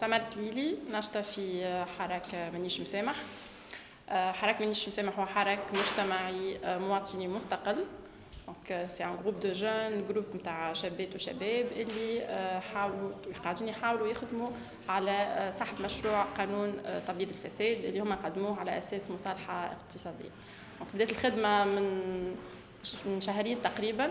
سمر التليلي ناشطة في حراك منيش مسامح حراك منيش مسامح هو حراك مجتمعي مواطني مستقل. donc c'est un groupe de jeunes groupe نتاع شابات وشباب اللي حاولوا قاعدين يحاولوا يخدموا على سحب مشروع قانون تبييض الفساد اللي هما قدموه على أساس مصالحة اقتصادية. donc بدات الخدمة من من شهرين تقريبا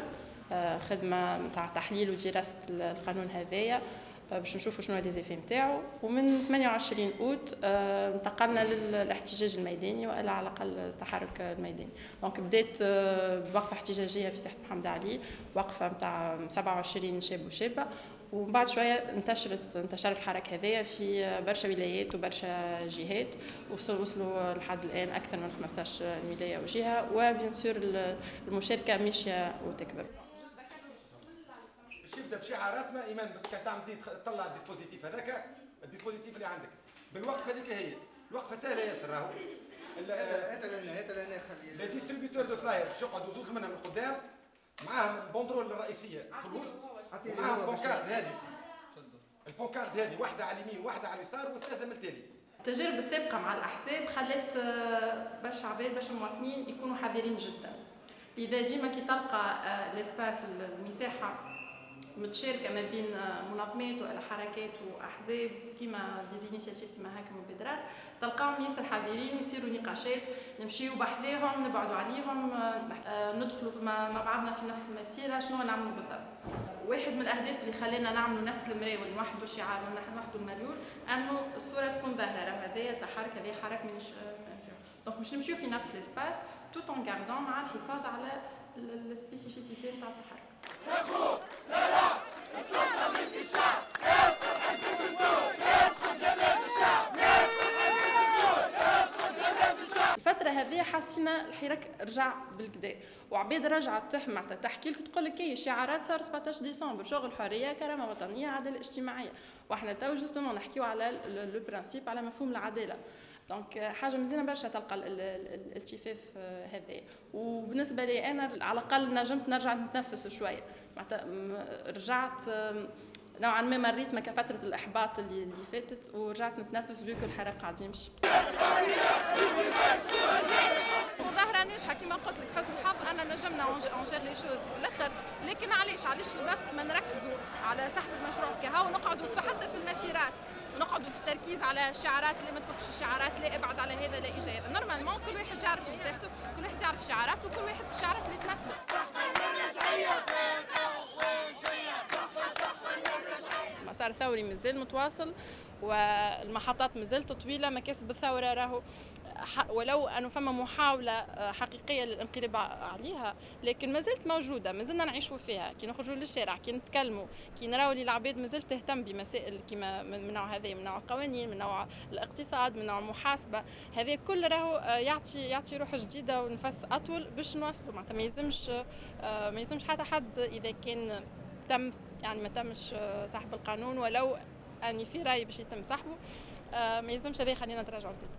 خدمة نتاع تحليل ودراسه القانون هذايا. باش نشوفوا شنو les effets نتاعو ومن 28 أوت انتقلنا للاحتجاج الميداني والا على الاقل التحرك الميداني. donc بدات بوقفة احتجاجية في ساحة محمد علي وقفة نتاع 27 شاب وشابة. ومن بعد شوية انتشرت انتشر الحركة هذايا في برشا ولايات وبرشا جهات. وصلوا وصلوا لحد الآن أكثر من 15 ولايه وجهة. و bien sûr المشاركة ماشيه وتكبر. يبدا بشعاراتنا إيمان كان تعمل زيد طلع ال dispositif هذاك ال dispositif اللي عندك. بالوقفه هذيك هي. الوقفه سهله ياسر راهو هات لنا هات لنا خلي les distributeurs de flyers باش يقعدوا زوز منهم من قدام معاهم ال banderole الرئيسية في الوسط معاهم ال pancarte هذه ال pancarte هذه واحدة على اليمين واحدة على اليسار وثلاثة من التالي. التجارب السابقة مع الأحزاب خلت برشا عباد برشا مواطنين يكونوا حذرين جدا. لذا ديما كي تلقى ال espace المساحة متشاركة ما بين منظمات ولا حركات وأحزاب كيما des initiatives كيما هكا مبادرات تلقاهم ياسر حذرين ويصيروا نقاشات نمشيو بحذاهم نبعدوا عليهم ندخلوا مع بعضنا في نفس المسيرة شنو نعملوا بالضبط؟ واحد من الأهداف اللي خلينا نعملوا نفس المريول ونوحدوا شعار ونوحدوا المريول أنه الصورة تكون ظاهرة راه هذايا التحرك هذايا حراك مانيش donc باش نمشيو في نفس ال espace tout en مع الحفاظ على ال spécificité نتاع التحرك. الفترة هذه حسينا الحراك رجع بالڨدا. وعباد رجعت معناتها تحكي لك تقول لك شعارات ثورة 17 ديسمبر شغل حرية كرامة وطنية عدالة اجتماعية. وإحنا تو justement نحكيو على le principe على مفهوم العدالة. donc حاجة مزيانة برشا تلقى الالتفاف هذا. وبالنسبة لي أنا على الأقل نجمت نرجع نتنفس شوية. معناتها رجعت نوعا ما مريت ما كفتره الإحباط اللي اللي فاتت ورجعت نتنفس فيك الحراك قاعد يمشي. ظاهرة ناجحة كما قلت لك حسن الحظ أنا نجمنا on gère les choses في الآخر. لكن علاش؟ علاش بس ما نركزوا على سحب المشروع كها ونقعدوا حتى في المسيرات. ونقعدوا في التركيز على الشعارات اللي ما تفكش الشعارات لا ابعد على هذا لا اجى هذا normalement كل واحد يعرف مساحته كل واحد يعرف شعاراته وكل واحد الشعارات اللي تمثله المسار الثوري مازال متواصل والمحطات مازالت طويلة مكاسب الثورة راهو ولو أنه فما محاولة حقيقية للانقلاب عليها لكن ما زالت موجودة ما زلنا نعيشوا فيها. كي نخرجوا للشارع كي نتكلموا كي نراو اللي العباد ما زالت تهتم بمسائل كما من نوع هذا من نوع القوانين من نوع الاقتصاد من نوع المحاسبة. هذا كل راهو يعطي يعطي روح جديدة ونفس أطول باش نواصلوا معناتها ما يلزمش ما يلزمش حتى حد إذا كان تم يعني ما تمش سحب القانون ولو أني في رأي باش يتم سحبه ما يلزمش هذا يخلينا نتراجعوا تاني